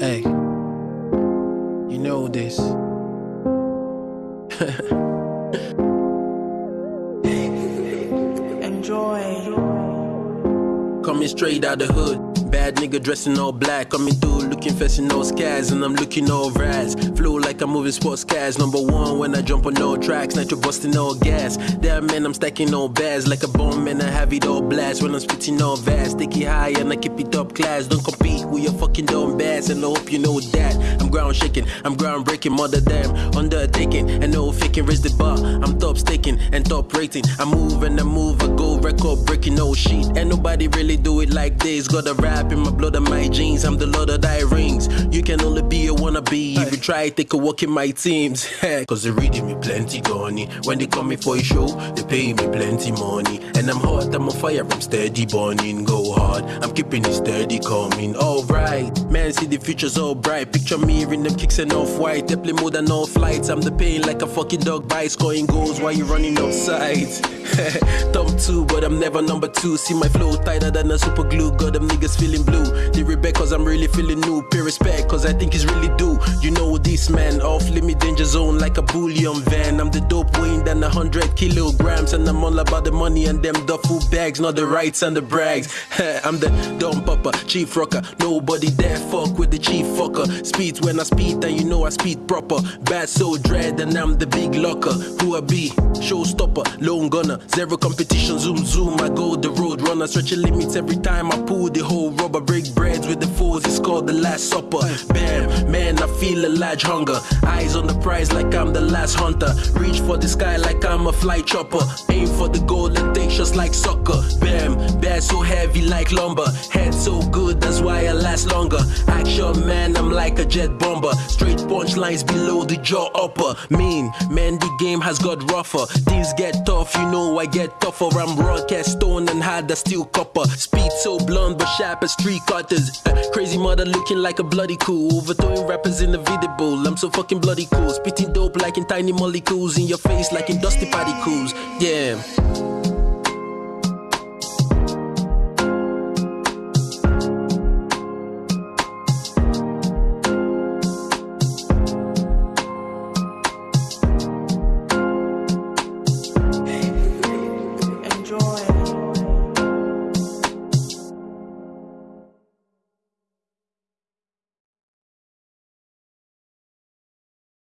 Hey. You know this. Enjoy. Coming straight out the hood. Bad nigga dressing all black. Coming through looking fessin' no scars. And I'm looking all raz. Flow like I'm moving sports cars. Number one when I jump on no tracks. Nitro busting all gas. Damn man, I'm stacking all bags. Like a bomb man, I have it all blast. When I'm spitting all vast. Sticky high and I keep it up class. Don't compete with your fucking dumb bass. And I hope you know that. I'm ground shaking. I'm ground breaking. Mother damn. Undertaking. And no faking. Raise the bar. I'm top staking and top rating. I move and I move. I go record breaking. No shit. And nobody really do it like this. Got a rap in my blood and my genes. I'm the lord of thy rings. You can only be a wannabe if you try take a walk in my teams. Cause they reading me plenty gunny. When they come me for a show, they pay me plenty money. And I'm hot, I'm on fire, I'm steady burning. Go hard, I'm keeping it steady coming. Alright, man, see the future's all bright. Picture me in them kicks and off white. Play more than all flights. I'm the pain like a fucking dog bite. Scoring goals while you running outside. Two, but I'm never number two. See my flow tighter than a super glue. Got them niggas feeling blue. They rebel cause I'm really feeling new. Pay respect cause I think it's really due. You know this man, off limit danger zone like a bullion van. I'm the dope weighing than a hundred kilograms. And I'm all about the money and them duffel bags, not the rights and the brags. I'm the dumb papa, chief rocker. Nobody dare fuck with the chief fucker. Speed when I speed, and you know I speed proper. Bad so dread, and I'm the big locker. Who I be? Showstopper, lone gunner, zero competition. Zoom zoom, I go the road runner. Stretching limits every time I pull the whole rubber. Break breads with the fools, it's called the last supper. Bam, man, I feel a large hunger. Eyes on the prize like I'm the last hunter. Reach for the sky like I'm a flight chopper. Aim for the goal and take shots like soccer. Bam, bad so heavy like lumber. Head so good, that's why I last longer. Action man, I'm like a jet bomber. Straight punchlines below the jaw upper. Mean, man, the game has got rougher. Things get tough, you know I get tougher. I'm raw, cast stone and hard as steel copper. Speed so blunt but sharp as street cutters. Uh, crazy mother looking like a bloody cool. Overthrowing rappers in the video bowl. I'm so fucking bloody cool. Spitting dope like in tiny molecules in your face like in dusty particles. Yeah.